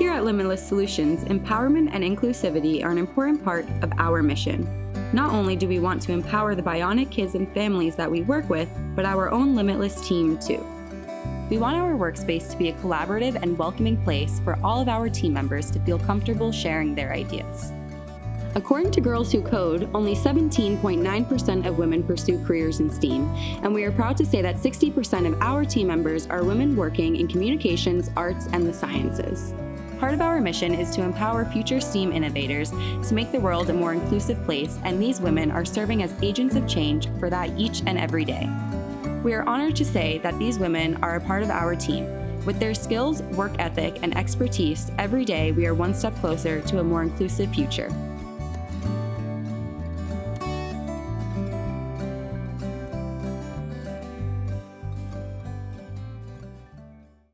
Here at Limitless Solutions, empowerment and inclusivity are an important part of our mission. Not only do we want to empower the bionic kids and families that we work with, but our own Limitless team too. We want our workspace to be a collaborative and welcoming place for all of our team members to feel comfortable sharing their ideas. According to Girls Who Code, only 17.9% of women pursue careers in STEAM, and we are proud to say that 60% of our team members are women working in communications, arts, and the sciences. Part of our mission is to empower future STEAM innovators to make the world a more inclusive place, and these women are serving as agents of change for that each and every day. We are honored to say that these women are a part of our team. With their skills, work ethic, and expertise, every day we are one step closer to a more inclusive future.